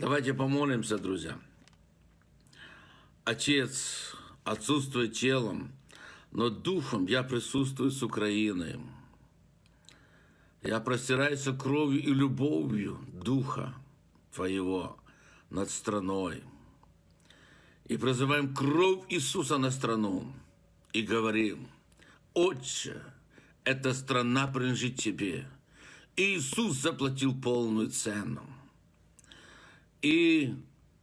Давайте помолимся, друзья. Отец отсутствует телом, но духом я присутствую с Украиной. Я простираюсь кровью и любовью Духа Твоего над страной. И призываем кровь Иисуса на страну. И говорим, Отче, эта страна принадлежит Тебе. Иисус заплатил полную цену. И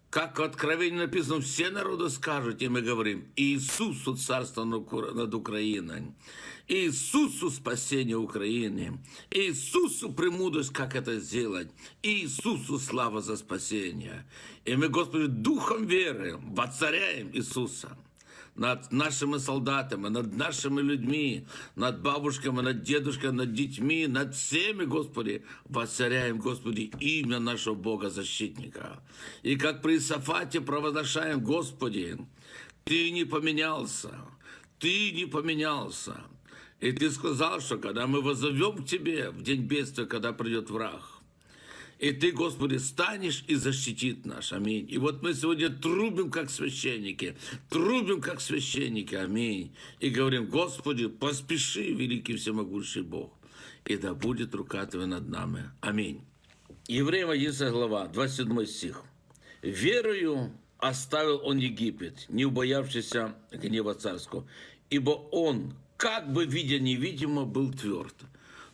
как в Откровении написано, все народы скажут, и мы говорим, Иисусу царство над Украиной, Иисусу спасение Украины, Иисусу премудрость, как это сделать, Иисусу слава за спасение. И мы, Господи, духом веры воцаряем Иисуса над нашими солдатами, над нашими людьми, над бабушками, над дедушками, над детьми, над всеми, Господи, воцаряем, Господи, имя нашего Бога-защитника. И как при Сафате провозглашаем, Господи, Ты не поменялся, Ты не поменялся. И Ты сказал, что когда мы возовем к Тебе в день бедствия, когда придет враг, и Ты, Господи, станешь и защитит наш. Аминь. И вот мы сегодня трубим, как священники, трубим, как священники. Аминь. И говорим, Господи, поспеши, великий всемогущий Бог, и да будет рука Твоя над нами. Аминь. Евреям 11 глава, 27 стих. «Верою оставил он Египет, не убоявшийся гнева царского, ибо он, как бы видя невидимо, был тверд».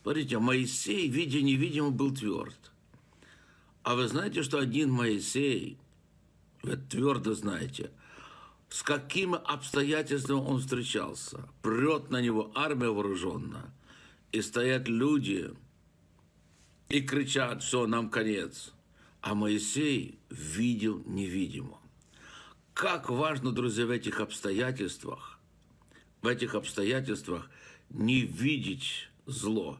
Смотрите, Моисей, видя невидимо, был тверд. А вы знаете, что один Моисей, вы твердо знаете, с какими обстоятельствами он встречался. Прет на него армия вооруженная, и стоят люди, и кричат, что нам конец. А Моисей видел невидимо. Как важно, друзья, в этих обстоятельствах, в этих обстоятельствах не видеть зло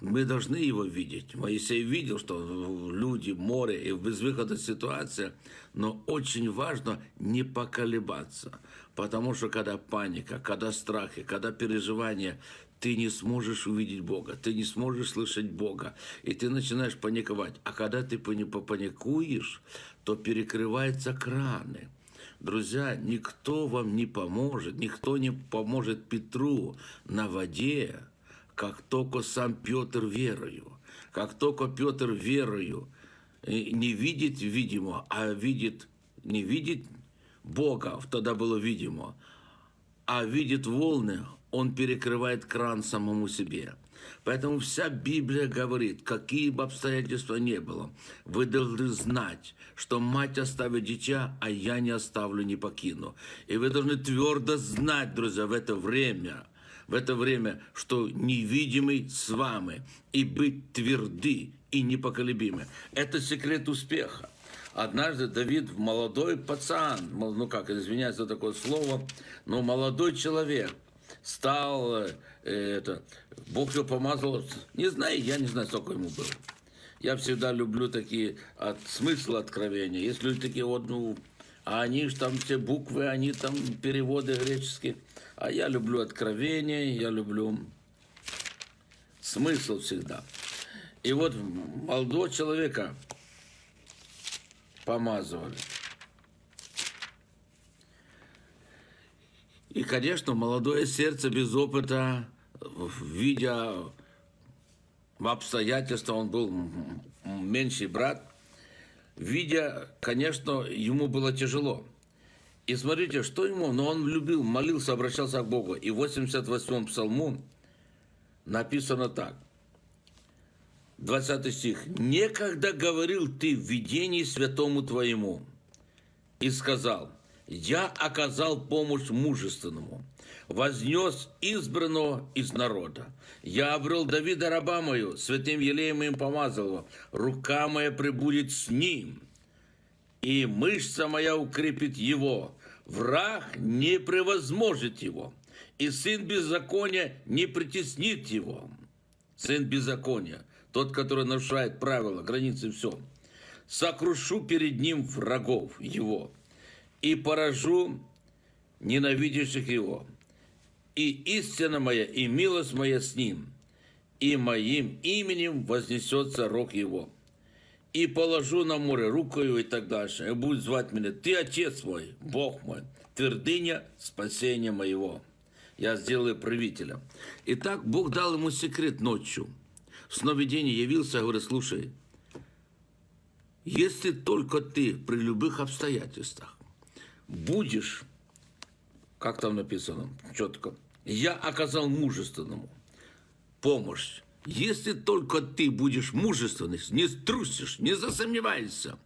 мы должны его видеть. Моисей видел, что люди, море и безвыходная ситуация, но очень важно не поколебаться, потому что когда паника, когда страхи, когда переживания, ты не сможешь увидеть Бога, ты не сможешь слышать Бога, и ты начинаешь паниковать. А когда ты попаникуешь, то перекрываются краны. Друзья, никто вам не поможет, никто не поможет Петру на воде, как только сам Петр верою, как только Петр верою не видит видимо, а видит, не видит Бога, тогда было видимо, а видит волны, он перекрывает кран самому себе. Поэтому вся Библия говорит, какие бы обстоятельства ни было, вы должны знать, что мать оставит дитя, а я не оставлю, не покину. И вы должны твердо знать, друзья, в это время – в это время, что невидимый с вами, и быть тверды и непоколебимы. Это секрет успеха. Однажды Давид, молодой пацан, ну как, извиняюсь за такое слово, но молодой человек, стал, э, это, Бог его помазал, не знаю, я не знаю, сколько ему было. Я всегда люблю такие от, смыслы откровения. Есть люди такие вот, ну, а они же там все буквы, они там переводы греческие. А я люблю откровение, я люблю смысл всегда. И вот молодого человека помазывали. И, конечно, молодое сердце без опыта, видя в обстоятельства, он был меньший брат, видя, конечно, ему было тяжело. И смотрите, что ему, но он любил, молился, обращался к Богу. И в 88-м псалму написано так. 20 стих. «Некогда говорил ты в видении святому твоему и сказал, я оказал помощь мужественному, вознес избранного из народа. Я обрел Давида раба мою, святым елеем им помазал его. Рука моя прибудет с ним, и мышца моя укрепит его. Враг не превозможет его, и сын беззакония не притеснит его. Сын беззакония, тот, который нарушает правила, границы, все. Сокрушу перед ним врагов его и поражу ненавидящих его. И истина моя, и милость моя с ним, и моим именем вознесется рог его. и положу на море рукою и так дальше. И будет звать меня, ты отец мой, Бог мой, твердыня спасения моего. Я сделаю правителя. Итак, Бог дал ему секрет ночью. В сновидении явился, говорит, слушай, если только ты при любых обстоятельствах будешь, как там написано, четко, я оказал мужественному помощь. Если только ты будешь мужественный, не струсишь, не засомневайся,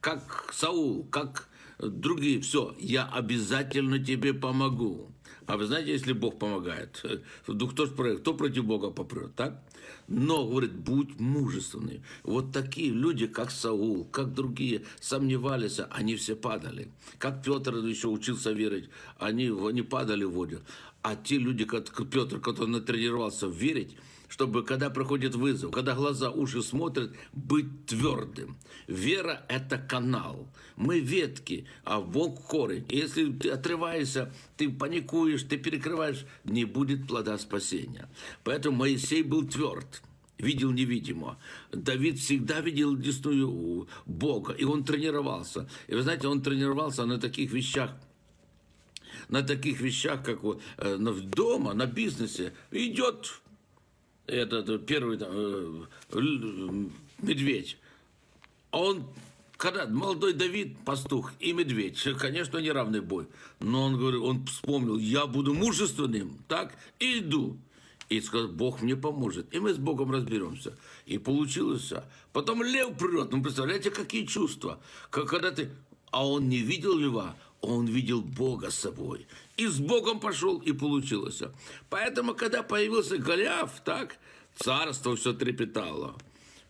как Саул, как другие, все, я обязательно тебе помогу. А вы знаете, если Бог помогает, то кто, кто против Бога попрет, так? Но, говорит, будь мужественный. Вот такие люди, как Саул, как другие, сомневались, они все падали. Как Петр еще учился верить, они, они падали в воду. А те люди, как Петр, который натренировался верить, чтобы, когда проходит вызов, когда глаза, уши смотрят, быть твердым. Вера – это канал. Мы ветки, а Бог – корень. Если ты отрываешься, ты паникуешь, ты перекрываешь, не будет плода спасения. Поэтому Моисей был тверд видел невидимо. Давид всегда видел десную Бога, и он тренировался. И вы знаете, он тренировался на таких вещах, на таких вещах, как вот, э, дома, на бизнесе. Идет этот первый там, э, медведь, а он, когда молодой Давид, пастух и медведь, конечно, неравный бой, но он говорит, он вспомнил, я буду мужественным, так, и иду. И сказал, Бог мне поможет. И мы с Богом разберемся. И получилось. Потом лев прет. Ну, представляете, какие чувства. Как, когда ты... А он не видел льва, он видел Бога с собой. И с Богом пошел, и получилось. Поэтому, когда появился Голиаф, так, царство все трепетало.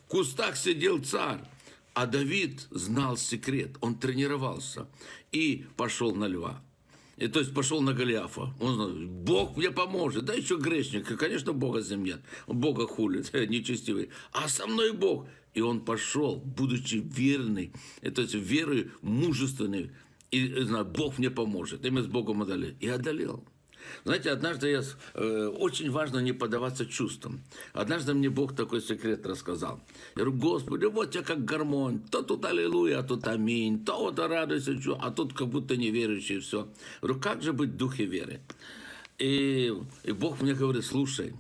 В кустах сидел царь. А Давид знал секрет, он тренировался и пошел на льва. И, то есть пошел на Голиафа. Он знал, Бог мне поможет. Да еще грешник. И, конечно, Бога нет. Бога хулит, нечестивый. А со мной Бог. И он пошел, будучи верный, то есть верой мужественный, и знаю, Бог мне поможет. И мы с Богом одолели. И одолел. Знаете, однажды я, э, очень важно не поддаваться чувствам. Однажды мне Бог такой секрет рассказал. Я говорю, Господи, вот я как гармонь. То тут аллилуйя, а тут аминь. То вот радуйся, а тут как будто неверующий, все. Я говорю, как же быть в духе веры? И, и Бог мне говорит, слушай,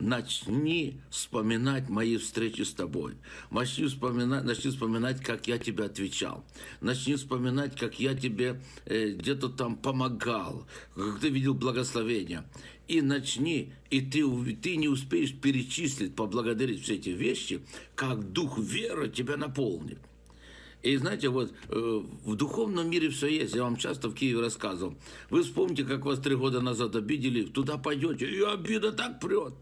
начни вспоминать мои встречи с тобой. Начни вспоминать, начни вспоминать, как я тебе отвечал. Начни вспоминать, как я тебе э, где-то там помогал, как ты видел благословения. И начни, и ты, ты не успеешь перечислить, поблагодарить все эти вещи, как дух веры тебя наполнит. И знаете, вот э, в духовном мире все есть. Я вам часто в Киеве рассказывал. Вы вспомните, как вас три года назад обидели, туда пойдете, и обида так прет.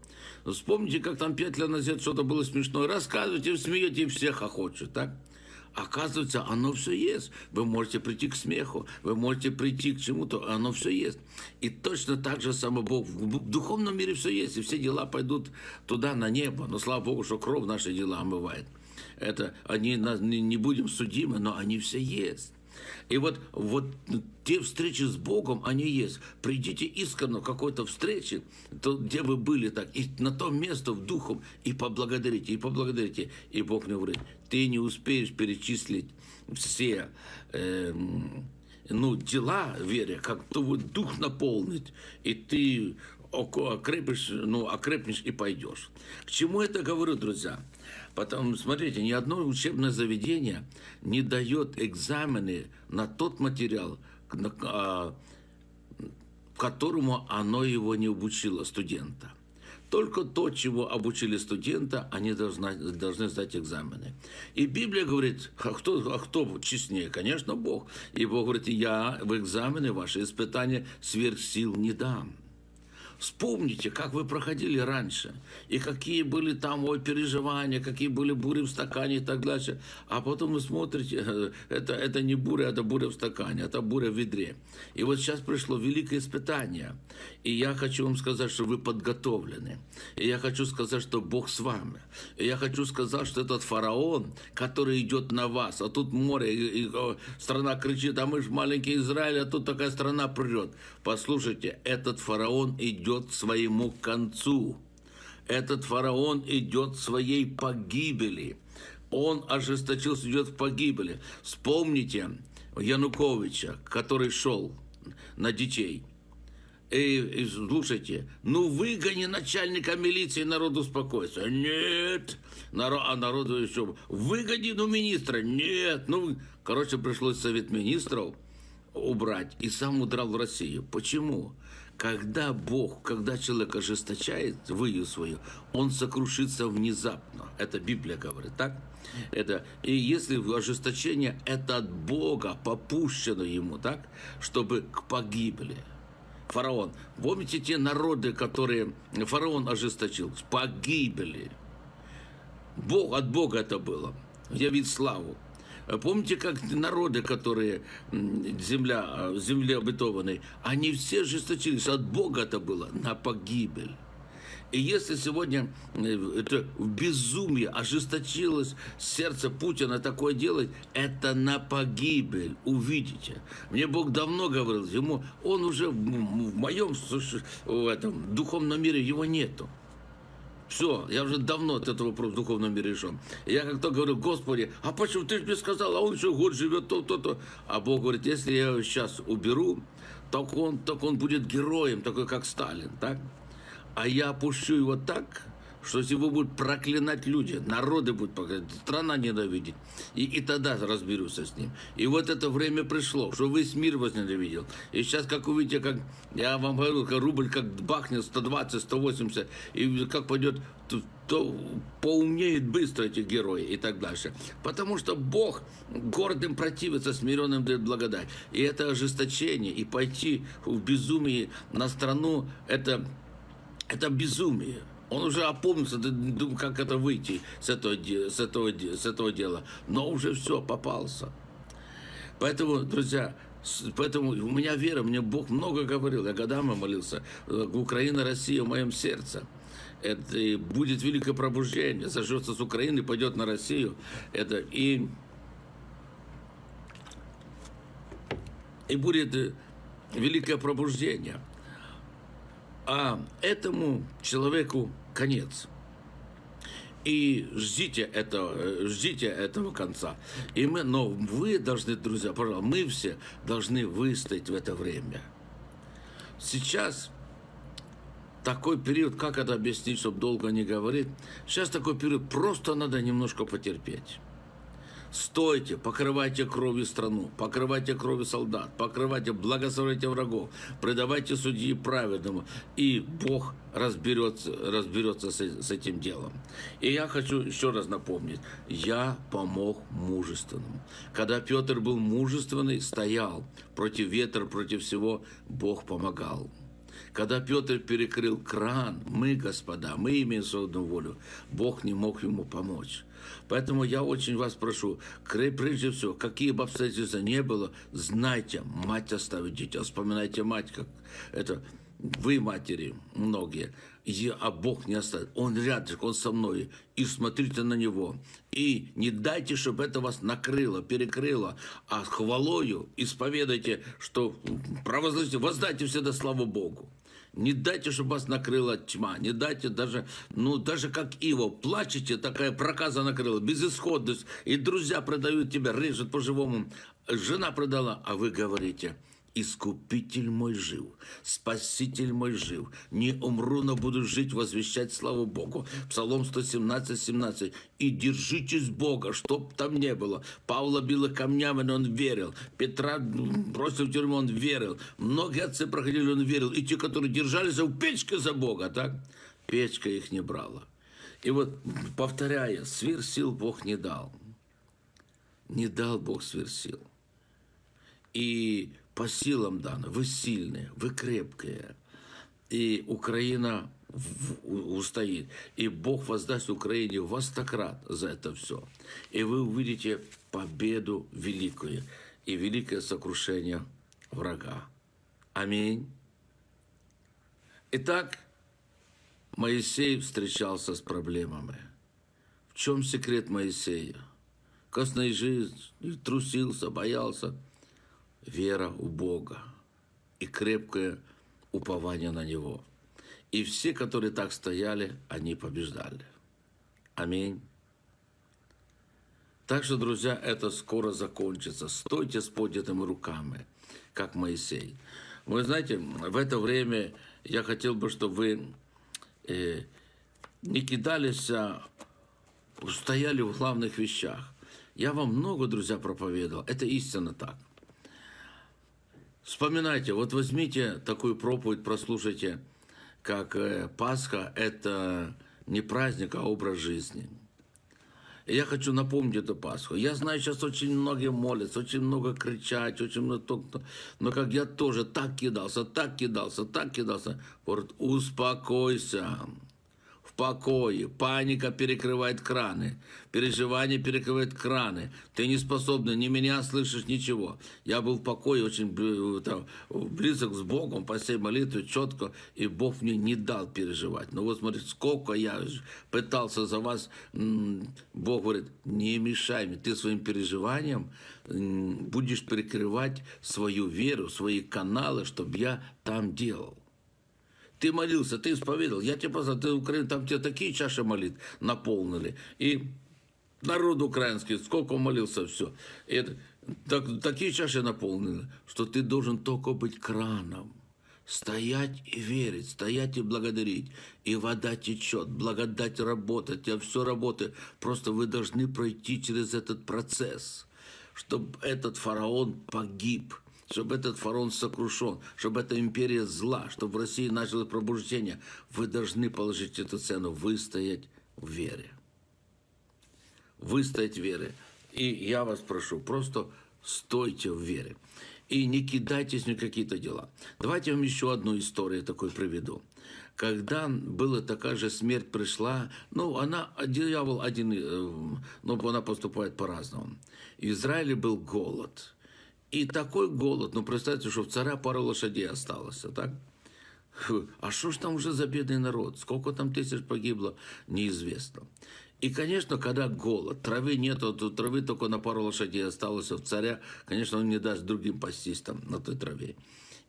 Вспомните, как там пять лет назад что-то было смешное. Рассказывайте, смеете, и всех хохочет, так? Оказывается, оно все есть. Вы можете прийти к смеху, вы можете прийти к чему-то, оно все есть. И точно так же само Бог. В духовном мире все есть, и все дела пойдут туда, на небо. Но слава Богу, что кровь наши дела омывает это они не будем судимы, но они все есть. И вот, вот те встречи с Богом, они есть. Придите искренне какой-то встрече, то, где вы были так, и на то место в духом, и поблагодарите, и поблагодарите. И Бог мне говорит, ты не успеешь перечислить все э, ну, дела вере, как то вот дух наполнить, и ты окрепишь, ну, окрепнешь и пойдешь. К чему это говорю, друзья? Потому, смотрите, ни одно учебное заведение не дает экзамены на тот материал, а, которому оно его не обучило, студента. Только то, чего обучили студента, они должны, должны сдать экзамены. И Библия говорит, а кто, а кто честнее? Конечно, Бог. И Бог говорит, я в экзамены ваши испытания сверх сил не дам. Вспомните, как вы проходили раньше, и какие были там ой, переживания, какие были бури в стакане и так дальше. А потом вы смотрите, это, это не буря, это буря в стакане, это буря в ведре. И вот сейчас пришло великое испытание. И я хочу вам сказать, что вы подготовлены. И я хочу сказать, что Бог с вами. И я хочу сказать, что этот фараон, который идет на вас, а тут море, и, и, страна кричит, а мы же маленький Израиль, а тут такая страна прет. Послушайте, этот фараон идет к своему концу. Этот фараон идет к своей погибели. Он ожесточился, идет в погибели. Вспомните Януковича, который шел на детей. И, и слушайте, ну выгони начальника милиции, народ успокоится. Нет. Народ, а народу еще, выгони, ну, министра. Нет. Ну, короче, пришлось совет министров убрать. И сам удрал в Россию. Почему? Когда Бог, когда человек ожесточает выю свою, он сокрушится внезапно. Это Библия говорит, так? Это, и если ожесточение это от Бога попущено ему, так? Чтобы к погибели фараон. Помните те народы, которые фараон ожесточил? Погибли. Бог, от Бога это было. Явить славу. Помните, как народы, которые земля, земле обетованной, они все ожесточились. От Бога это было на погибель. И если сегодня э, это в безумии ожесточилось сердце Путина такое делать, это на погибель, увидите. Мне Бог давно говорил, ему, он уже в моем в этом духовном мире его нету. Все, я уже давно от этого вопрос в духовном мире решен. Я как-то говорю, Господи, а почему ты же мне сказал, а он еще год живет, то-то-то. А Бог говорит, если я его сейчас уберу, так он, так он будет героем, такой как Сталин, так? А я опущу его так, что его будут проклинать люди, народы будут проклинать, страна ненавидеть. И, и тогда разберусь с ним. И вот это время пришло, что весь мир возненавидел. И сейчас, как увидите, как я вам говорю, как рубль как бахнет 120, 180, и как пойдет, то, то поумнеют быстро эти герои и так дальше. Потому что Бог гордым противится, смиренным дает благодать. И это ожесточение, и пойти в безумие на страну, это это безумие. Он уже опомнился, как это выйти с этого, с, этого, с этого дела. Но уже все, попался. Поэтому, друзья, поэтому у меня вера, мне Бог много говорил. Я годами молился. Украина, Россия в моем сердце. Это будет великое пробуждение. Зажжется с Украины, пойдет на Россию. Это и, и будет великое пробуждение а этому человеку конец. И ждите этого, ждите этого конца. И мы, но вы должны, друзья, пожалуйста, мы все должны выстоять в это время. Сейчас такой период, как это объяснить, чтобы долго не говорить, сейчас такой период, просто надо немножко потерпеть. Стойте, покрывайте кровью страну, покрывайте кровью солдат, покрывайте, благословляйте врагов, предавайте судьи праведному, и Бог разберется, разберется с, с этим делом. И я хочу еще раз напомнить, я помог мужественному. Когда Петр был мужественный, стоял против ветра, против всего, Бог помогал. Когда Петр перекрыл кран, мы, господа, мы имеем свободную волю, Бог не мог ему помочь. Поэтому я очень вас прошу, прежде всего, какие бы обстоятельства не было, знайте, мать оставит детей. Вспоминайте мать, как это вы, матери, многие, и, а Бог не оставит. Он рядом, Он со мной. И смотрите на Него. И не дайте, чтобы это вас накрыло, перекрыло, а хвалою исповедайте, что провозгласите, воздайте всегда славу Богу. Не дайте, чтобы вас накрыла тьма. Не дайте даже, ну, даже как Иво, плачете, такая проказа накрыла, безысходность. И друзья продают тебя, режут по-живому. Жена продала, а вы говорите – Искупитель мой жив, Спаситель мой жив. Не умру, но буду жить, возвещать славу Богу. Псалом 117, 17. И держитесь Бога, чтоб там не было. Павла било камнями, но он верил. Петра бросил в тюрьму, он верил. Многие отцы проходили, он верил. И те, которые держались в печке за Бога, так? Печка их не брала. И вот, повторяя, свир сил Бог не дал. Не дал Бог свир сил. И по силам дано. Вы сильные, вы крепкие. И Украина устоит. И Бог воздаст Украине во стократ за это все. И вы увидите победу великую и великое сокрушение врага. Аминь. Итак, Моисей встречался с проблемами. В чем секрет Моисея? Костной жизнь, трусился, боялся – вера у Бога и крепкое упование на Него. И все, которые так стояли, они побеждали. Аминь. Так что, друзья, это скоро закончится. Стойте с поднятыми руками, как Моисей. Вы знаете, в это время я хотел бы, чтобы вы э, не кидались, а стояли в главных вещах. Я вам много, друзья, проповедовал. Это истинно так. Вспоминайте, вот возьмите такую проповедь, прослушайте, как э, Пасха – это не праздник, а образ жизни. Я хочу напомнить эту Пасху. Я знаю, сейчас очень многие молятся, очень много кричать, очень много... Но как я тоже так кидался, так кидался, так кидался. Говорит, успокойся покое. Паника перекрывает краны. Переживание перекрывает краны. Ты не способна, ни меня слышишь, ничего. Я был в покое, очень там, близок с Богом, по всей молитве, четко, и Бог мне не дал переживать. Но вот смотрите, сколько я пытался за вас, Бог говорит, не мешай мне, ты своим переживанием будешь перекрывать свою веру, свои каналы, чтобы я там делал. Ты молился, ты исповедовал. Я тебе просто, ты Украина, там тебе такие чаши молит наполнили. И народ украинский, сколько молился, все. И это, так, такие чаши наполнены, что ты должен только быть краном. Стоять и верить, стоять и благодарить. И вода течет, благодать работать, а все работает. Просто вы должны пройти через этот процесс, чтобы этот фараон погиб – чтобы этот фараон сокрушен, чтобы эта империя зла, чтобы в России началось пробуждение, вы должны положить эту цену, выстоять в вере. Выстоять в вере. И я вас прошу, просто стойте в вере. И не кидайтесь ни какие-то дела. Давайте вам еще одну историю такой приведу. Когда была такая же смерть пришла, ну, она, дьявол один, э, но она поступает по-разному. В Израиле был голод – и такой голод, ну представьте, что в царя пару лошадей осталось, а так? А что ж там уже за бедный народ? Сколько там тысяч погибло, неизвестно. И, конечно, когда голод, травы нету, то травы только на пару лошадей осталось, а в царя, конечно, он не даст другим пастись там на той траве.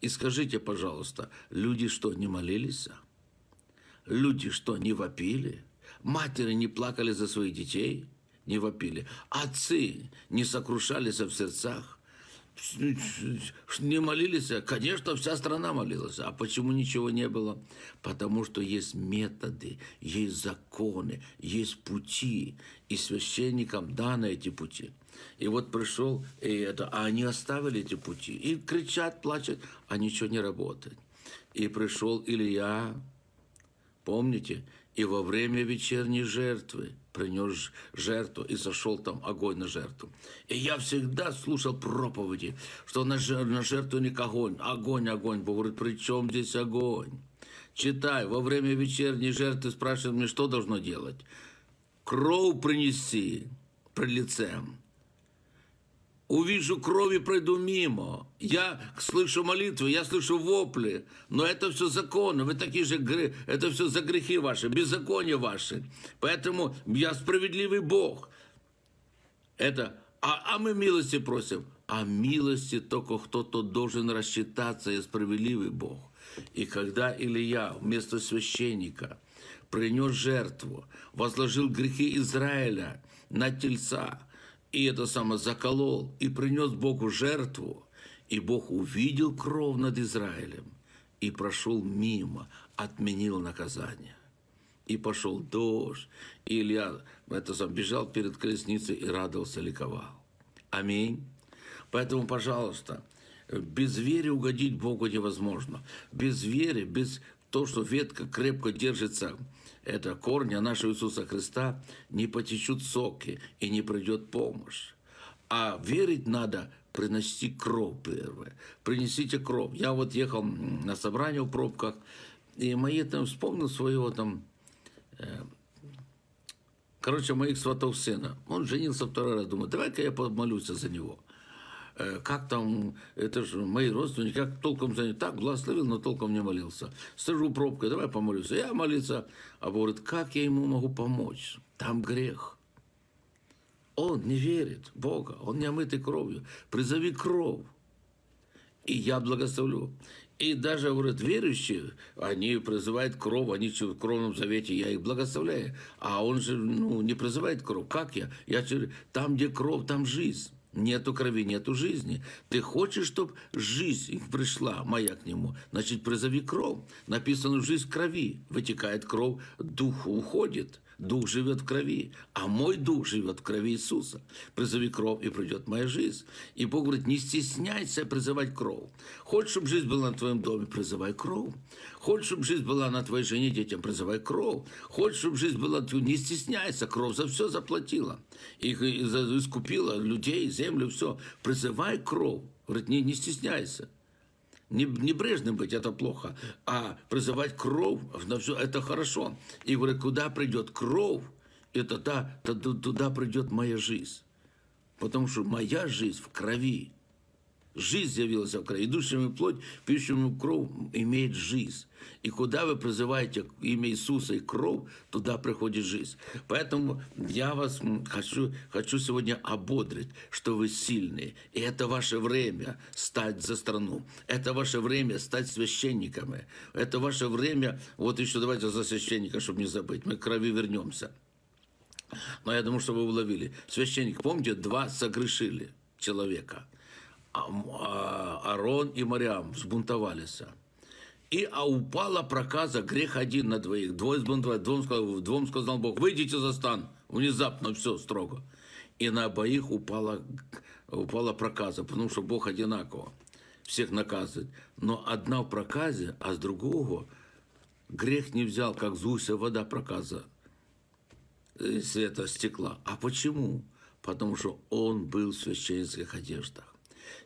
И скажите, пожалуйста, люди что, не молились? Люди что, не вопили? Матери не плакали за своих детей? Не вопили. Отцы не сокрушались в сердцах? Не молились, конечно, вся страна молилась. А почему ничего не было? Потому что есть методы, есть законы, есть пути. И священникам даны эти пути. И вот пришел, и это, а они оставили эти пути. И кричат, плачут, а ничего не работает. И пришел Илья, помните, и во время вечерней жертвы принес жертву, и зашел там огонь на жертву. И я всегда слушал проповеди, что на, на жертву не огонь, огонь, огонь. Бог говорит, при чем здесь огонь? Читай, во время вечерней жертвы спрашивают мне, что должно делать. Кровь принеси при лицем увижу крови, пройду мимо. Я слышу молитвы, я слышу вопли, но это все законно, вы такие же, это все за грехи ваши, беззакония ваши. Поэтому я справедливый Бог. Это, а, а мы милости просим. А милости только кто-то должен рассчитаться, я справедливый Бог. И когда Илья вместо священника принес жертву, возложил грехи Израиля на тельца, и это самое заколол, и принес Богу жертву, и Бог увидел кровь над Израилем, и прошел мимо, отменил наказание. И пошел дождь, и Илья это сам, бежал перед колесницей и радовался, ликовал. Аминь. Поэтому, пожалуйста, без веры угодить Богу невозможно. Без веры, без того, что ветка крепко держится это корня нашего Иисуса Христа, не потечут соки и не придет помощь. А верить надо принести кровь первое. Принесите кровь. Я вот ехал на собрание в пробках, и мои там вспомнил своего там, э, короче, моих сватов сына. Он женился второй раз, думаю, давай-ка я помолюсь за него. Э, как там, это же мои родственники, как толком за так благословил, но толком не молился. Стажу пробкой, давай помолюсь. Я молиться, а говорит, как я ему могу помочь? Там грех. Он не верит в Бога, он не омытый кровью. Призови кровь, и я благословлю. И даже, говорят, верующие, они призывают кровь, они в кровном завете, я их благословляю. А он же ну, не призывает кровь. Как я? Я там, где кровь, там жизнь. Нету крови, нету жизни. Ты хочешь, чтобы жизнь пришла, моя к нему, значит, призови кровь. Написано, жизнь крови. Вытекает кровь, дух уходит. Дух живет в крови, а мой дух живет в крови Иисуса. Призови кровь, и придет моя жизнь. И Бог говорит, не стесняйся призывать кровь. Хочешь, чтобы жизнь была на твоем доме, призывай кровь. Хочешь, чтобы жизнь была на твоей жене, детям, призывай кровь. Хочешь, чтобы жизнь была, не стесняйся, кровь за все заплатила. И искупила людей, землю, все. Призывай кровь. Говорит, не, не стесняйся. Не, небрежным быть это плохо, а призывать кровь на все это хорошо. И говорит, куда придет кровь, это та, туда придет моя жизнь. Потому что моя жизнь в крови. Жизнь явилась в крови. Идущему плоть, пьющему кровь имеет жизнь. И куда вы призываете имя Иисуса и кровь, туда приходит жизнь. Поэтому я вас хочу, хочу сегодня ободрить, что вы сильные. И это ваше время стать за страну. Это ваше время стать священниками. Это ваше время, вот еще давайте за священника, чтобы не забыть, мы к крови вернемся. Но я думаю, что вы уловили. Священник, помните, два согрешили человека – а, а, и Мариам взбунтовались. И а упала проказа, грех один на двоих. Двое сбунтовали, двум сказал, двум сказал Бог, выйдите за стан. Внезапно все строго. И на обоих упала, упала проказа, потому что Бог одинаково всех наказывает. Но одна в проказе, а с другого грех не взял, как Зуся вода проказа света стекла. А почему? Потому что он был в священских одеждах.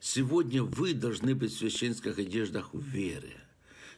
Сегодня вы должны быть в священских одеждах в вере.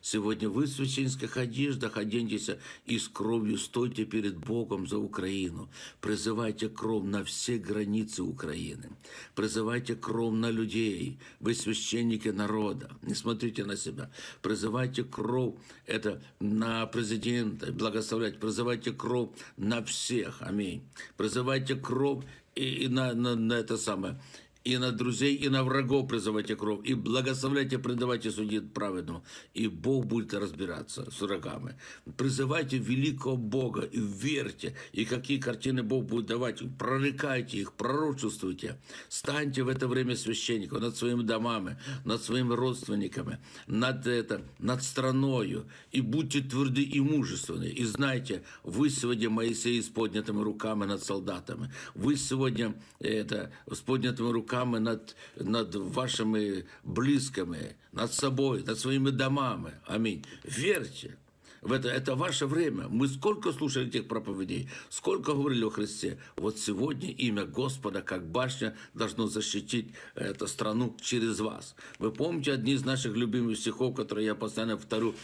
Сегодня вы в священских одеждах оденьтесь и с кровью стойте перед Богом за Украину. Призывайте кровь на все границы Украины. Призывайте кровь на людей. Вы священники народа. Не смотрите на себя. Призывайте кровь это на президента. Благословлять. Призывайте кровь на всех. Аминь. Призывайте кровь и, и на, на, на это самое и на друзей, и на врагов призывайте кровь, и благословляйте, предавайте судить праведному, и Бог будет разбираться с врагами. Призывайте великого Бога и верьте, и какие картины Бог будет давать, прорекайте их, пророчествуйте. Станьте в это время священником над своими домами, над своими родственниками, над, это, над страною, и будьте тверды и мужественны. И знайте, вы сегодня Моисей с поднятыми руками над солдатами. Вы сегодня это, с поднятыми руками руками над, над вашими близкими, над собой, над своими домами. Аминь. Верьте. В это, это ваше время. Мы сколько слушали этих проповедей, сколько говорили о Христе. Вот сегодня имя Господа, как башня, должно защитить эту страну через вас. Вы помните одни из наших любимых стихов, которые я постоянно повторю,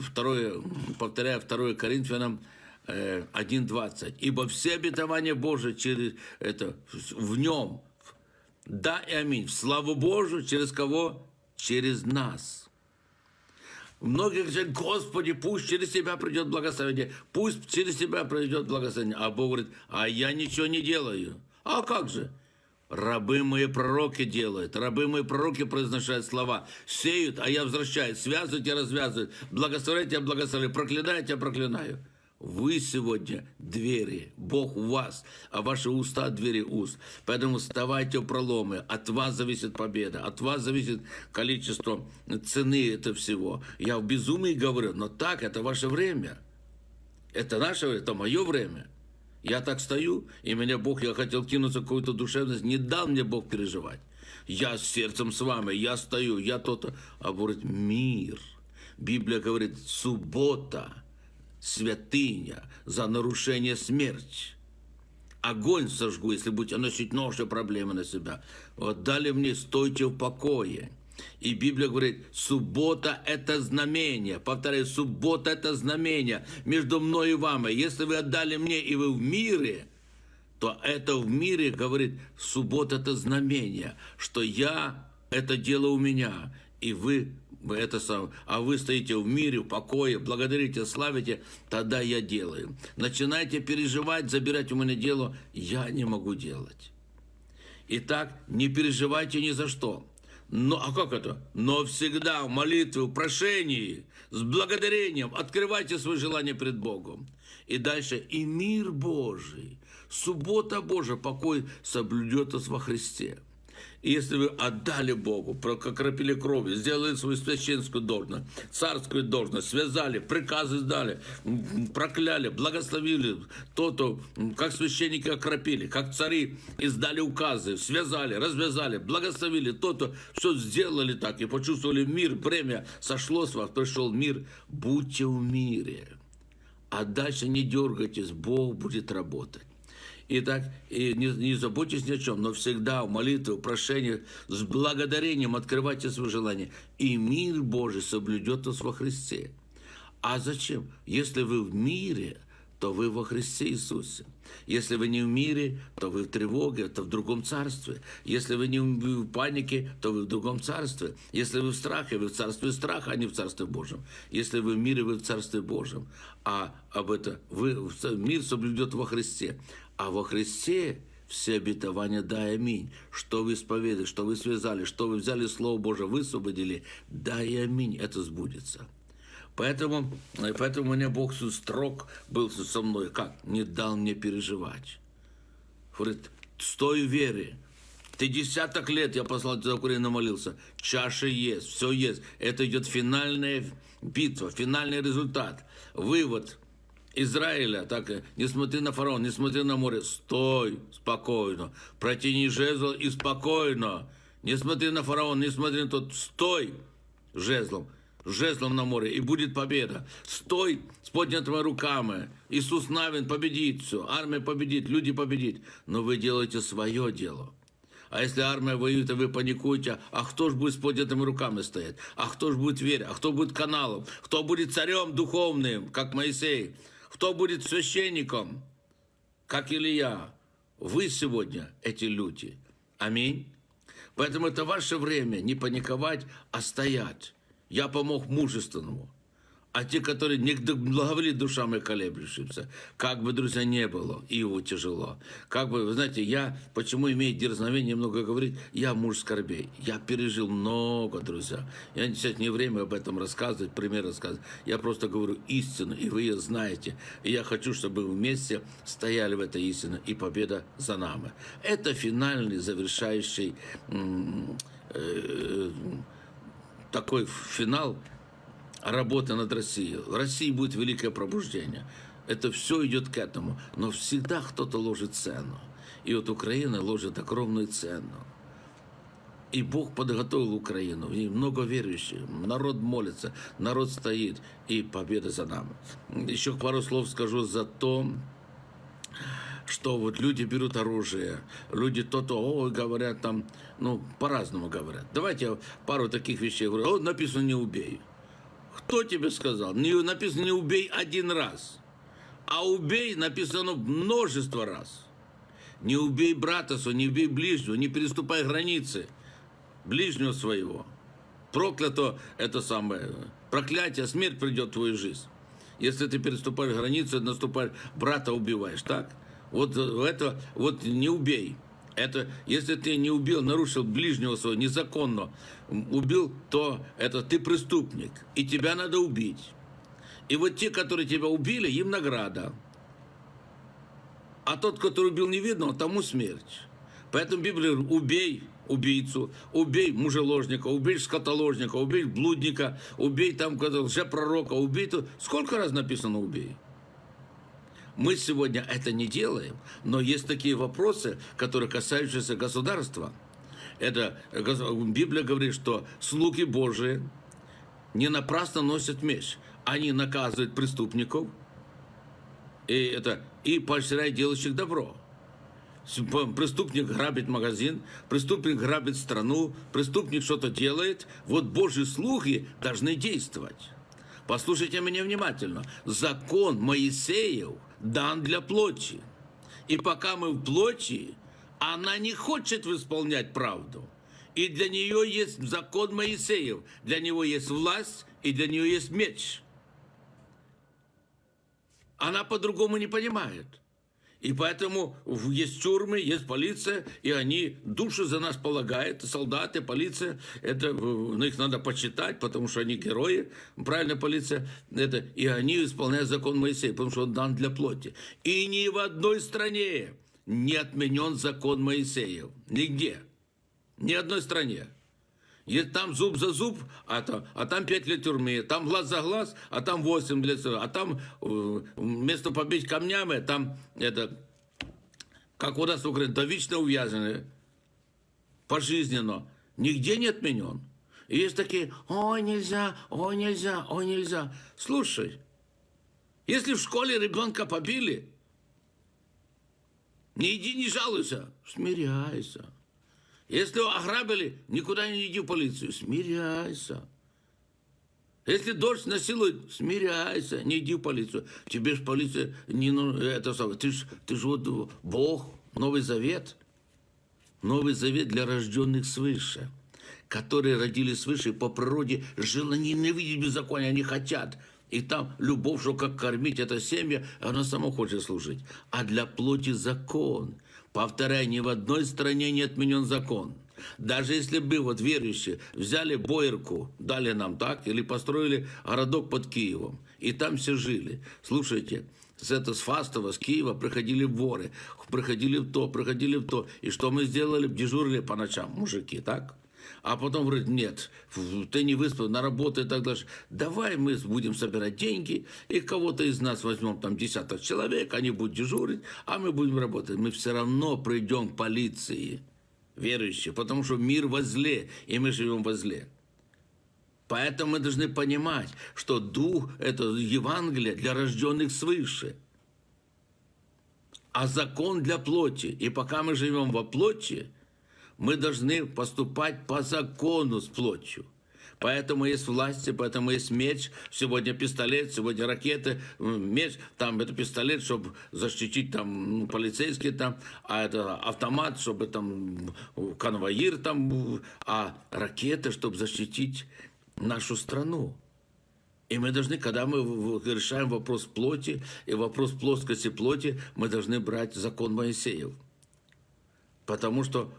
второе, повторяю 2 Коринфянам 1.20. «Ибо все обетования Божии через это, в нем, да и аминь. В славу Божию через кого? Через нас. Многие говорят, Господи, пусть через тебя придет благословение, пусть через тебя придет благословение. А Бог говорит, а я ничего не делаю. А как же? Рабы мои пророки делают, рабы мои пророки произношают слова, сеют, а я возвращаю, связывают и развязывают, благословляйте, я благословляю, проклинайте, я проклинаю. Вы сегодня двери, Бог у вас, а ваши уста двери уст. Поэтому вставайте проломы. От вас зависит победа, от вас зависит количество цены этого всего. Я в безумии говорю, но так, это ваше время. Это наше время, это мое время. Я так стою, и меня Бог, я хотел кинуться в какую-то душевность, не дал мне Бог переживать. Я с сердцем с вами, я стою, я то-то. А говорит, мир. Библия говорит, суббота – святыня, за нарушение смерть. Огонь сожгу, если будете носить нож проблемы на себя. Вот дали мне, стойте в покое. И Библия говорит, суббота – это знамение. Повторяю, суббота – это знамение между мной и вами. Если вы отдали мне, и вы в мире, то это в мире, говорит, суббота – это знамение, что я, это дело у меня, и вы это сам, а вы стоите в мире, в покое, благодарите, славите, тогда я делаю. Начинайте переживать, забирать у меня дело, я не могу делать. Итак, не переживайте ни за что. Но, а как это? Но всегда в молитве, в прошении, с благодарением открывайте свои желания пред Богом. И дальше, и мир Божий, суббота Божия, покой соблюдет вас во Христе. И если вы отдали Богу, прокропили кровью, сделали свою священскую должность, царскую должность, связали, приказы сдали, прокляли, благословили то-то, как священники окропили, как цари издали указы, связали, развязали, благословили то-то, все сделали так и почувствовали мир, время сошло с вас, пришел мир, будьте в мире. А дальше не дергайтесь, Бог будет работать. Итак, и не, не заботьтесь ни о чем, но всегда в молитве, в прошениях, с благодарением открывайте свои желания. И мир Божий соблюдет вас во Христе. А зачем? Если вы в мире, то вы во Христе Иисусе. Если вы не в мире, то вы в тревоге, то в другом царстве. Если вы не в панике, то вы в другом царстве. Если вы в страхе, вы в царстве страха, а не в царстве Божьем. Если вы в мире, вы в царстве Божьем. А об это вы, мир соблюдет во Христе. А во Христе все обетования дай аминь. Что вы исповедали, что вы связали, что вы взяли Слово Божие, высвободили, дай аминь, это сбудется. Поэтому, поэтому у меня Бог строг был со мной. Как? Не дал мне переживать. Говорит, стой в вере. Ты десяток лет, я послал за Украину, молился. Чаша есть, все есть. Это идет финальная битва, финальный результат. Вывод – Израиля, так не смотри на фараон, не смотри на море, стой спокойно, протяни жезл и спокойно. Не смотри на фараон, не смотри на тот, стой жезлом, жезлом на море, и будет победа. Стой с поднятыми руками. Иисус Навин победит все, армия победит, люди победит. Но вы делаете свое дело. А если армия воюет, и вы паникуете, а кто же будет с поднятыми руками стоять? А кто же будет верить? А кто будет каналом? Кто будет царем духовным, как Моисей? Кто будет священником, как Илья? Вы сегодня эти люди. Аминь. Поэтому это ваше время не паниковать, а стоять. Я помог мужественному а те, которые не благоволит душам и колеблющимся. Как бы, друзья, не было, Иову тяжело. Как бы, вы знаете, я, почему имею дерзновение много говорить, я муж скорбей. Я пережил много, друзья. Я сейчас не время об этом рассказывать, пример рассказывать. Я просто говорю истину, и вы ее знаете. И я хочу, чтобы вы вместе стояли в этой истине, и победа за нами. Это финальный, завершающий э, такой финал, работа над Россией. В России будет великое пробуждение. Это все идет к этому. Но всегда кто-то ложит цену. И вот Украина ложит огромную цену. И Бог подготовил Украину. В ней много верующих. Народ молится, народ стоит. И победа за нами. Еще пару слов скажу за то, что вот люди берут оружие, люди то-то, говорят там, ну, по-разному говорят. Давайте я пару таких вещей говорю. О, написано «не убей». Кто тебе сказал? Не, написано не убей один раз, а убей написано множество раз. Не убей брата своего, не убей ближнего, не переступай границы ближнего своего. Проклято это самое, проклятие, смерть придет в твою жизнь. Если ты переступаешь границы, наступаешь, брата убиваешь, так? Вот это, вот не убей. Это, если ты не убил, нарушил ближнего своего незаконно, убил, то это ты преступник, и тебя надо убить. И вот те, которые тебя убили, им награда. А тот, который убил невидного, тому смерть. Поэтому Библия говорит, убей убийцу, убей мужеложника, убей скотоложника, убей блудника, убей там лжепророка, убей... То... Сколько раз написано убей? Мы сегодня это не делаем, но есть такие вопросы, которые касаются государства. Это Библия говорит, что слуги Божии не напрасно носят меч. Они наказывают преступников и, это, и поощряют делающих добро. Преступник грабит магазин, преступник грабит страну, преступник что-то делает. Вот Божьи слуги должны действовать. Послушайте меня внимательно. Закон Моисеев – дан для плоти. И пока мы в плоти, она не хочет исполнять правду. И для нее есть закон Моисеев, для него есть власть, и для нее есть меч. Она по-другому не понимает. И поэтому есть тюрьмы, есть полиция, и они души за нас полагают, солдаты, полиция, это, э, ну, их надо почитать, потому что они герои, правильно, полиция, это, и они исполняют закон Моисея, потому что он дан для плоти. И ни в одной стране не отменен закон Моисеев, нигде, ни одной стране. И там зуб за зуб, а там, а там 5 лет тюрьмы, там глаз за глаз, а там 8 лет, а там э, вместо побить камнями, там это, как у нас в Украине, довечно увязаны, пожизненно, нигде не отменен. И есть такие, ой, нельзя, ой, нельзя, ой, нельзя. Слушай, если в школе ребенка побили, не иди, не жалуйся, смиряйся. Если ограбили, никуда не иди в полицию, смиряйся. Если дождь насилует, смиряйся, не иди в полицию. Тебе ж полиция не ну, это самое. Ты ж, ты ж вот Бог, Новый Завет. Новый Завет для рожденных свыше, которые родились свыше по природе желание не видеть беззакония, они хотят. И там любовь, что как кормить это семя, она сама хочет служить. А для плоти закон. Повторяю, ни в одной стране не отменен закон. Даже если бы вот верующие взяли Боярку, дали нам так, или построили городок под Киевом, и там все жили. Слушайте, с это с Фастова, с Киева приходили воры, приходили в то, приходили в то. И что мы сделали? Дежурили по ночам, мужики, так? А потом говорит, нет, ты не выспал, на работу и так дальше. Давай мы будем собирать деньги, и кого-то из нас возьмем там десяток человек, они будут дежурить, а мы будем работать. Мы все равно придем к полиции, верующие, потому что мир возле, и мы живем возле. Поэтому мы должны понимать, что Дух – это Евангелие для рожденных свыше. А закон для плоти. И пока мы живем во плоти, мы должны поступать по закону с плотью. Поэтому есть власти, поэтому есть меч. Сегодня пистолет, сегодня ракеты, меч. Там это пистолет, чтобы защитить там ну, полицейские там, а это автомат, чтобы там конвоир там, а ракеты, чтобы защитить нашу страну. И мы должны, когда мы решаем вопрос плоти и вопрос плоскости плоти, мы должны брать закон Моисеев. Потому что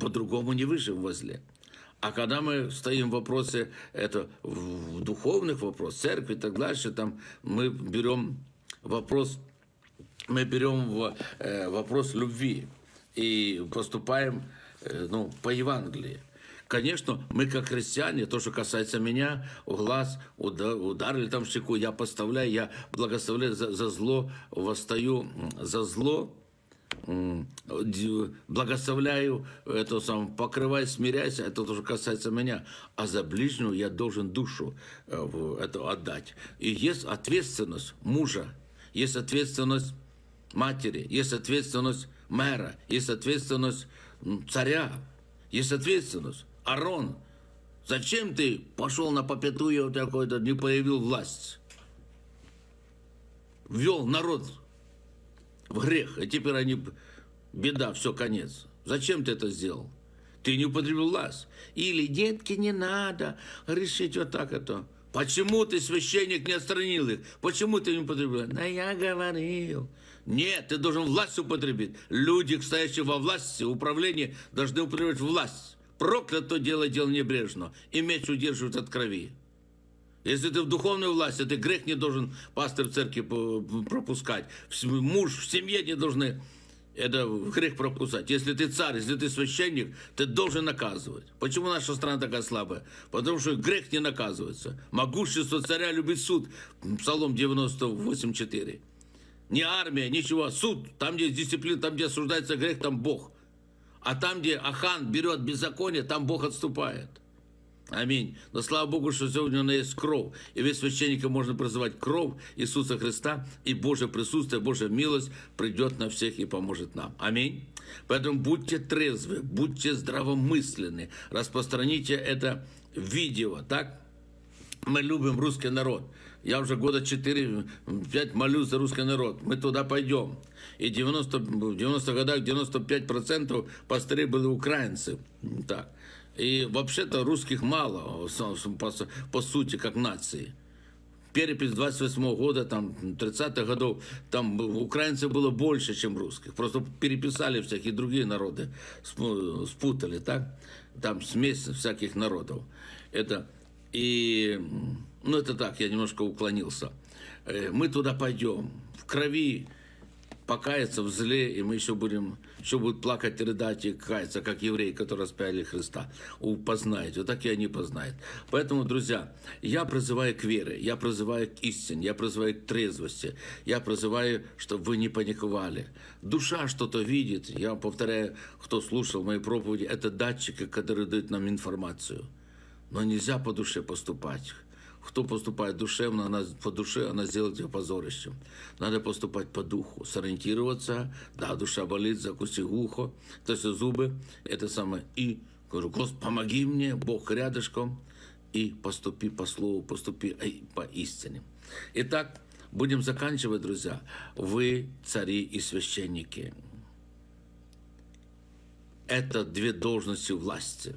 по-другому не выживем возле. А когда мы стоим в вопросе, это в духовных вопросах, церкви и так дальше, там мы берем вопрос, мы берем в, э, вопрос любви и поступаем э, ну, по Евангелии. Конечно, мы как христиане, то, что касается меня, в глаз уда- ударили там щеку, я поставляю, я благословляю за, за зло, восстаю за зло, благословляю, это сам, покрывай, смиряйся, это тоже касается меня. А за ближнего я должен душу э, это отдать. И есть ответственность мужа, есть ответственность матери, есть ответственность мэра, есть ответственность царя, есть ответственность. Арон, зачем ты пошел на попятую такой-то, не появил власть? Ввел народ в грех, и теперь они, беда, все, конец. Зачем ты это сделал? Ты не употребил власть. Или, детки, не надо решить вот так это. Почему ты, священник, не отстранил их? Почему ты не употребил? Да я говорил. Нет, ты должен власть употребить. Люди, стоящие во власти, управлении, должны употреблять власть. Проклято дело дело небрежно, и меч удерживает от крови. Если ты в духовной власти, ты грех не должен пастор в церкви по- пропускать. Муж в семье не должны это грех пропускать. Если ты царь, если ты священник, ты должен наказывать. Почему наша страна такая слабая? Потому что грех не наказывается. Могущество царя любит суд. Псалом 98.4. Не армия, ничего. Суд. Там, где дисциплина, там, где осуждается грех, там Бог. А там, где Ахан берет беззаконие, там Бог отступает. Аминь. Но слава Богу, что сегодня у нас есть кровь. И весь священника можно призывать кровь Иисуса Христа, и Божье присутствие, Божья милость придет на всех и поможет нам. Аминь. Поэтому будьте трезвы, будьте здравомысленны, распространите это видео, так? Мы любим русский народ. Я уже года 4-5 молюсь за русский народ. Мы туда пойдем. И 90, в 90 годах 95% пастырей были украинцы. Так. И вообще-то русских мало, по, сути, как нации. перепись 28 года, там, 30-х годов, там украинцев было больше, чем русских. Просто переписали всякие другие народы, спутали, так? Там смесь всяких народов. Это, и, ну, это так, я немножко уклонился. Э, мы туда пойдем, в крови покаяться в зле, и мы еще будем, еще будут плакать рыдать и каяться, как евреи, которые распяли Христа. Познаете, вот так и они познают. Поэтому, друзья, я призываю к вере, я призываю к истине, я призываю к трезвости, я призываю, чтобы вы не паниковали. Душа что-то видит, я повторяю, кто слушал мои проповеди, это датчики, которые дают нам информацию. Но нельзя по душе поступать кто поступает душевно, она, по душе, она сделает ее позорищем. Надо поступать по духу, сориентироваться. Да, душа болит, закуси ухо, то есть зубы. Это самое. И говорю, Господи, помоги мне, Бог рядышком. И поступи по слову, поступи по истине. Итак, будем заканчивать, друзья. Вы цари и священники. Это две должности власти.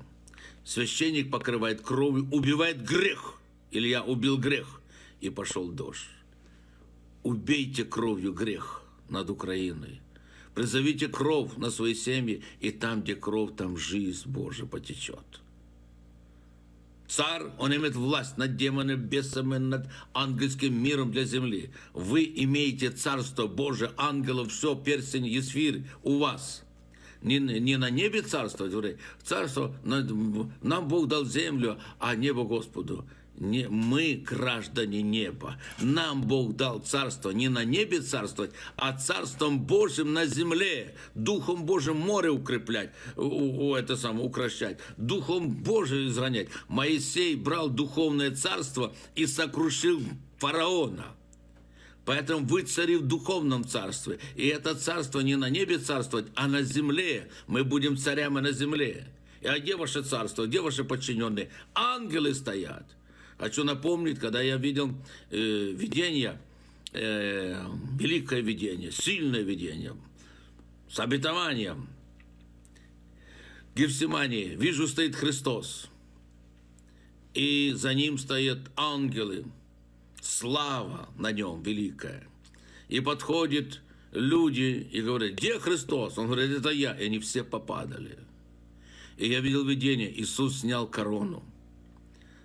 Священник покрывает кровью, убивает грех – Илья убил грех, и пошел дождь. Убейте кровью грех над Украиной. Призовите кровь на свои семьи, и там, где кровь, там жизнь Божия потечет. Царь, он имеет власть над демонами, бесами, над ангельским миром для земли. Вы имеете царство Божие, ангелов, все, перстень, есфирь у вас. Не, не на небе царство, царство, нам Бог дал землю, а небо Господу не, мы граждане неба. Нам Бог дал царство не на небе царствовать, а царством Божьим на земле. Духом Божьим море укреплять, у, это самое, укращать. Духом Божьим изранять. Моисей брал духовное царство и сокрушил фараона. Поэтому вы цари в духовном царстве. И это царство не на небе царствовать, а на земле. Мы будем царями на земле. А где ваше царство, где ваши подчиненные? Ангелы стоят. Хочу напомнить, когда я видел э, видение, э, великое видение, сильное видение, с обетованием. Гефсимании, вижу, стоит Христос, и за ним стоят ангелы, слава на нем великая. И подходят люди и говорят, где Христос? Он говорит, это я. И они все попадали. И я видел видение, Иисус снял корону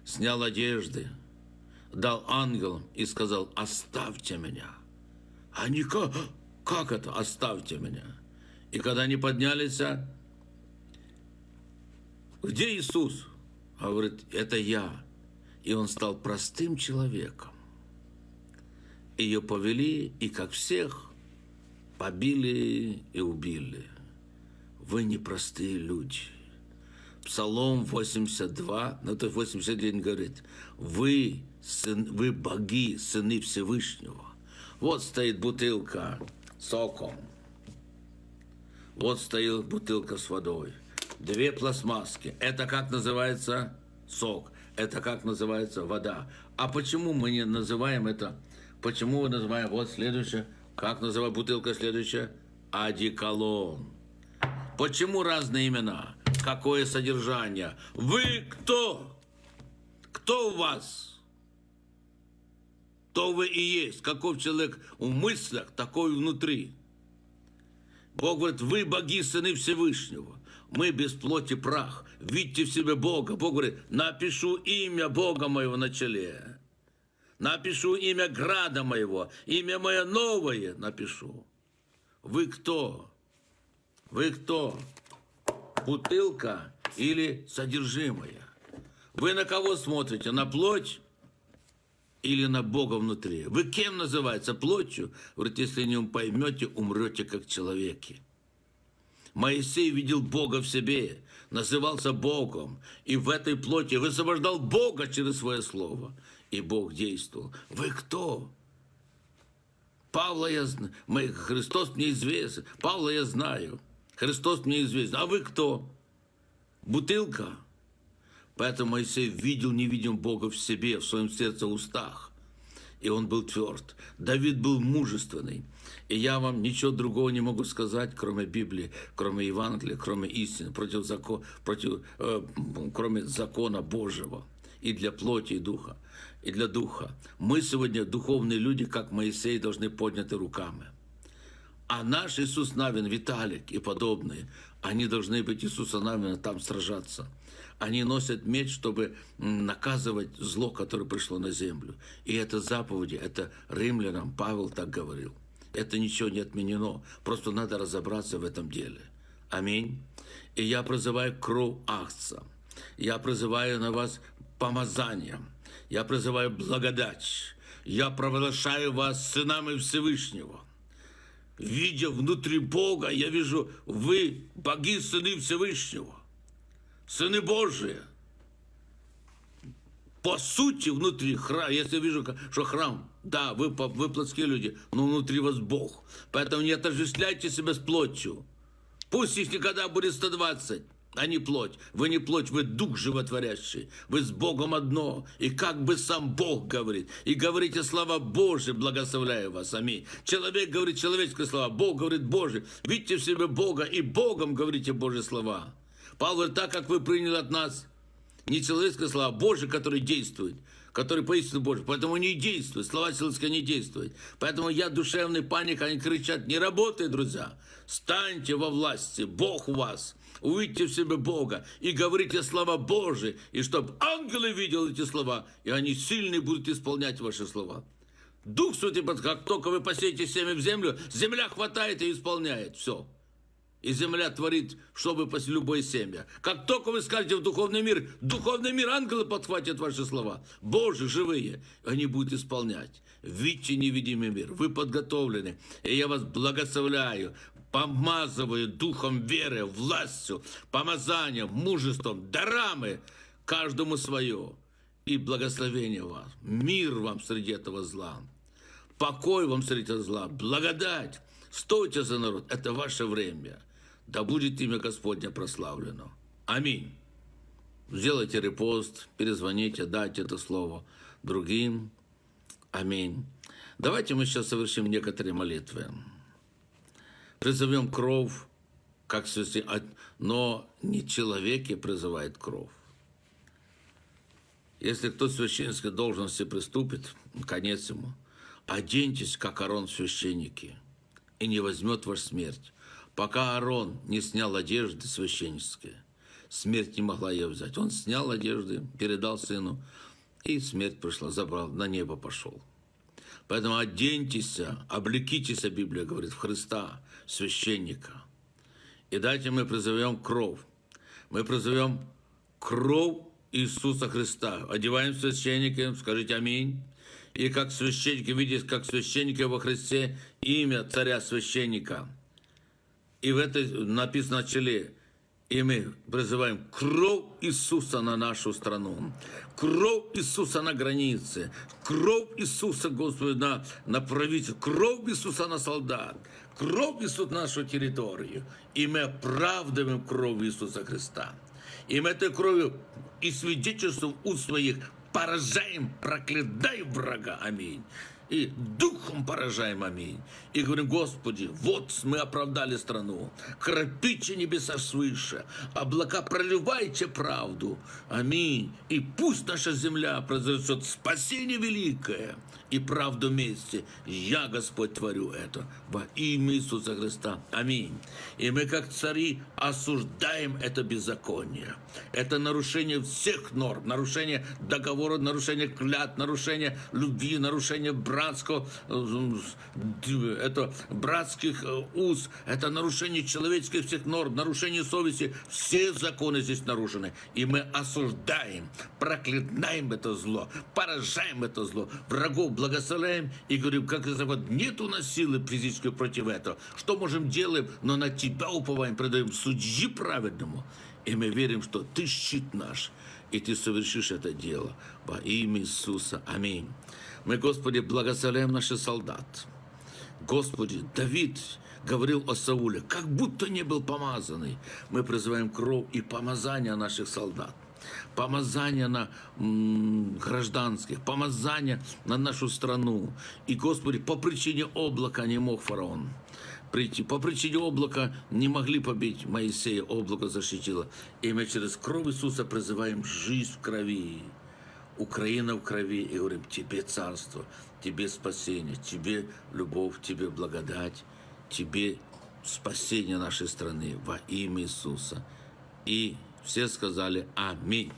снял одежды, дал ангелам и сказал, оставьте меня. Они как, как это, оставьте меня? И когда они поднялись, а, где Иисус? А говорит, это я. И он стал простым человеком. Ее повели, и как всех, побили и убили. Вы непростые люди. Псалом 82, ну то 81 говорит, вы, сын, вы боги, сыны Всевышнего. Вот стоит бутылка соком. Вот стоит бутылка с водой. Две пластмасски. Это как называется сок. Это как называется вода. А почему мы не называем это? Почему мы называем вот следующее? Как называют бутылка следующая? Одеколон. Почему разные имена? Какое содержание. Вы кто? Кто у вас? То вы и есть. Каков человек в мыслях, такой внутри. Бог говорит, вы боги, сыны Всевышнего. Мы без плоти прах. Видите в себе Бога. Бог говорит, напишу имя Бога моего на челе. Напишу имя града моего. Имя мое новое напишу. Вы кто? Вы кто? Бутылка или содержимое. Вы на кого смотрите? На плоть или на Бога внутри? Вы кем называется? Плотью? Говорит, если не поймете, умрете как человеки. Моисей видел Бога в себе, назывался Богом, и в этой плоти высвобождал Бога через свое слово. И Бог действовал. Вы кто? Павла я знаю, Христос мне известен, Павла я знаю. Христос мне известен. А вы кто? Бутылка. Поэтому Моисей видел невидим Бога в себе, в своем сердце, устах. И он был тверд. Давид был мужественный. И я вам ничего другого не могу сказать, кроме Библии, кроме Евангелия, кроме истины, против закона, против, э, кроме закона Божьего. и для плоти, и духа, и для духа. Мы сегодня духовные люди, как Моисей, должны подняты руками. А наш Иисус Навин, Виталик и подобные, они должны быть Иисуса Навина там сражаться. Они носят меч, чтобы наказывать зло, которое пришло на землю. И это заповеди, это римлянам Павел так говорил. Это ничего не отменено, просто надо разобраться в этом деле. Аминь. И я призываю кровь Ахца. Я призываю на вас помазание. Я призываю благодать. Я провозглашаю вас сынами Всевышнего. Видя внутри Бога, я вижу, вы боги, сыны Всевышнего. Сыны Божии. По сути, внутри храма, если я вижу, что храм, да, вы, вы плотские люди, но внутри вас Бог. Поэтому не отождествляйте себя с плотью. Пусть их никогда будет 120, а не плоть. Вы не плоть, вы дух животворящий. Вы с Богом одно. И как бы сам Бог говорит. И говорите слова Божьи, благословляю вас. Аминь. Человек говорит человеческие слова, Бог говорит Божий. Видите в себе Бога и Богом говорите Божьи слова. Павел говорит, так как вы приняли от нас не человеческие слова, а Божьи, которые действуют который поистину Божий. Поэтому не действует, слова человеческие не действуют. Поэтому я душевный паник, они кричат, не работай, друзья. Станьте во власти, Бог у вас. Увидьте в себе Бога и говорите слова Божии, и чтобы ангелы видели эти слова, и они сильные будут исполнять ваши слова. Дух Святый, как только вы посеете семя в землю, земля хватает и исполняет все и земля творит, чтобы после любое семя. Как только вы скажете в духовный мир, духовный мир, ангелы подхватят ваши слова. Боже, живые, они будут исполнять. Видите невидимый мир, вы подготовлены, и я вас благословляю, помазываю духом веры, властью, помазанием, мужеством, дарами, каждому свое. И благословение вас, мир вам среди этого зла, покой вам среди этого зла, благодать. Стойте за народ, это ваше время – да будет имя Господня прославлено. Аминь. Сделайте репост, перезвоните, дайте это слово другим. Аминь. Давайте мы сейчас совершим некоторые молитвы. Призовем кровь, как но не человеке призывает кровь. Если кто священской должности приступит, конец ему, оденьтесь, как Арон священники, и не возьмет ваш смерть пока Аарон не снял одежды священнические. Смерть не могла ее взять. Он снял одежды, передал сыну, и смерть пришла, забрал, на небо пошел. Поэтому оденьтесь, облекитесь, Библия говорит, в Христа, священника. И дайте мы призовем кровь. Мы призовем кровь Иисуса Христа. Одеваем священника, скажите аминь. И как священники, видите, как священники во Христе, имя царя священника – и в этой написано на челе, и мы призываем кровь Иисуса на нашу страну, кровь Иисуса на границе, кровь Иисуса, Господи, на, на правительство, кровь Иисуса на солдат, кровь Иисуса на нашу территорию. И мы оправдываем кровь Иисуса Христа. И мы этой кровью и свидетельством у своих поражаем, проклятаем врага. Аминь и духом поражаем, аминь. И говорим, Господи, вот мы оправдали страну, кропите небеса свыше, облака проливайте правду, аминь. И пусть наша земля произойдет спасение великое и правду вместе. Я, Господь, творю это во имя Иисуса Христа, аминь. И мы, как цари, осуждаем это беззаконие. Это нарушение всех норм, нарушение договора, нарушение клят, нарушение любви, нарушение братского, э, это братских э, уз, это нарушение человеческих всех норм, нарушение совести. Все законы здесь нарушены. И мы осуждаем, проклинаем это зло, поражаем это зло, врагов благословляем и говорим, как вот нет у нас силы физической против этого. Что можем делаем, но на Тебя уповаем, предаем судьи праведному. И мы верим, что Ты щит наш, и Ты совершишь это дело во имя Иисуса. Аминь. Мы, Господи, благословляем наших солдат. Господи, Давид говорил о Сауле, как будто не был помазанный. Мы призываем кровь и помазание наших солдат помазание на гражданских, помазание на нашу страну. И, Господи, по причине облака не мог фараон прийти. По причине облака не могли побить Моисея, облако защитило. И мы через кровь Иисуса призываем жизнь в крови Украина в крови, и говорим, тебе царство, тебе спасение, тебе любовь, тебе благодать, тебе спасение нашей страны во имя Иисуса. И все сказали Аминь.